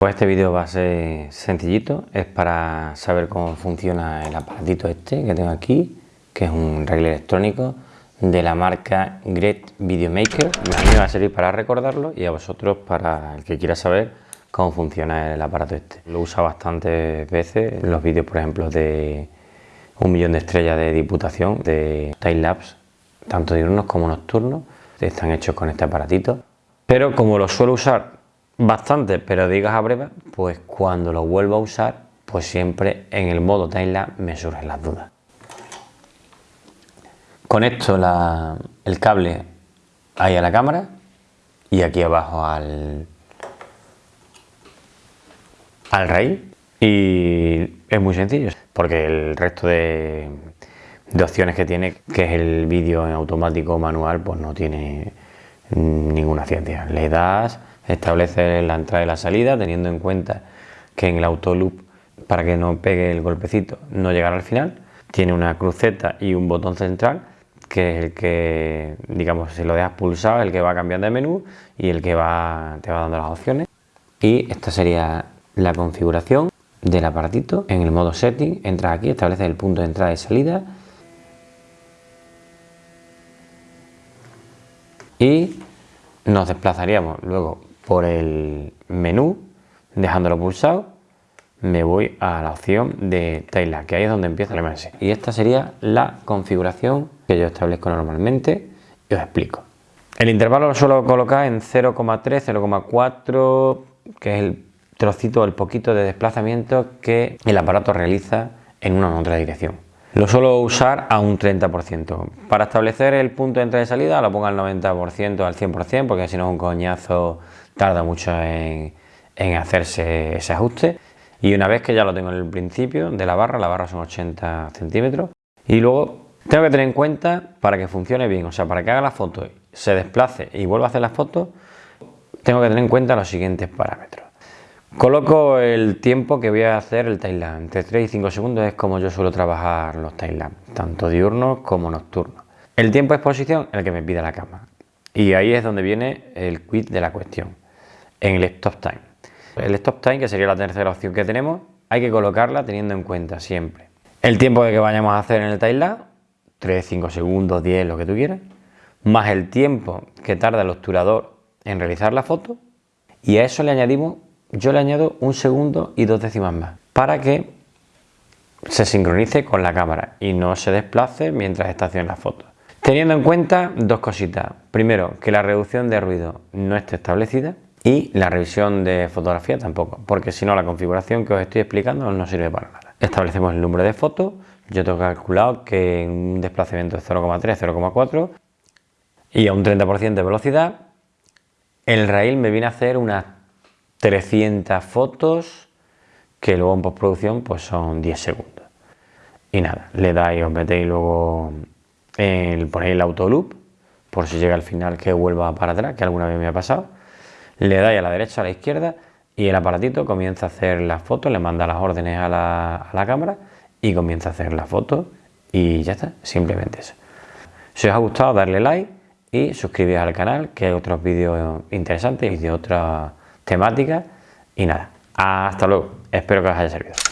Pues este vídeo va a ser sencillito, es para saber cómo funciona el aparatito este que tengo aquí, que es un regla electrónico de la marca Great Videomaker. A mí me va a servir para recordarlo y a vosotros para el que quiera saber cómo funciona el aparato este. Lo usa bastantes veces en los vídeos, por ejemplo, de un millón de estrellas de diputación, de time-lapse, tanto diurnos como nocturnos, están hechos con este aparatito. Pero como lo suelo usar bastante, pero digas a breve, pues cuando lo vuelvo a usar, pues siempre en el modo timelapse me surgen las dudas. Conecto el cable ahí a la cámara y aquí abajo al, al rail y es muy sencillo porque el resto de, de opciones que tiene, que es el vídeo en automático manual, pues no tiene ninguna ciencia. Le das establecer la entrada y la salida teniendo en cuenta que en el autoloop para que no pegue el golpecito no llegará al final. Tiene una cruceta y un botón central que es el que digamos si lo dejas pulsado el que va cambiando de menú y el que va te va dando las opciones. Y esta sería la configuración del aparatito. En el modo setting entras aquí estableces el punto de entrada y salida y nos desplazaríamos luego por el menú, dejándolo pulsado, me voy a la opción de Tailor, que ahí es donde empieza el MS. Y esta sería la configuración que yo establezco normalmente y os explico. El intervalo lo suelo colocar en 0,3, 0,4, que es el trocito, el poquito de desplazamiento que el aparato realiza en una u otra dirección. Lo suelo usar a un 30%. Para establecer el punto de entrada y salida lo pongo al 90%, al 100%, porque si no es un coñazo, tarda mucho en, hacerse ese ajuste. Y una vez que ya lo tengo en el principio de la barra, la barra son 80 centímetros, y luego tengo que tener en cuenta para que funcione bien, o sea, para que haga la foto, se desplace y vuelva a hacer la foto, tengo que tener en cuenta los siguientes parámetros. Coloco el tiempo que voy a hacer el timelapse. Entre 3 y 5 segundos es como yo suelo trabajar los timelapse, tanto diurnos como nocturnos. El tiempo de exposición, el que me pide la cámara. Y ahí es donde viene el quit de la cuestión, en el stop time. El stop time, que sería la tercera opción que tenemos, hay que colocarla teniendo en cuenta siempre el tiempo que vayamos a hacer en el timelapse, 3, 5 segundos, 10, lo que tú quieras, más el tiempo que tarda el obturador en realizar la foto, y a eso le añadimos yo le añado un segundo y dos décimas más para que se sincronice con la cámara y no se desplace mientras está haciendo la foto. Teniendo en cuenta dos cositas. Primero, que la reducción de ruido no esté establecida y la revisión de fotografía tampoco, porque si no la configuración que os estoy explicando no sirve para nada. Establecemos el número de fotos, yo tengo calculado que un desplazamiento de 0,3, 0,4 y a un 30% de velocidad, el rail me viene a hacer unas 300 fotos que luego en postproducción pues son 10 segundos. Y nada, le dais, os metéis luego, el, ponéis el autoloop, por si llega al final que vuelva para atrás, que alguna vez me ha pasado. Le dais a la derecha, a la izquierda y el aparatito comienza a hacer las fotos, le manda las órdenes a la, a la cámara y comienza a hacer las fotos y ya está, simplemente eso. Si os ha gustado, darle like y suscribiros al canal, que hay otros vídeos interesantes y de otras temática y nada, hasta luego, espero que os haya servido.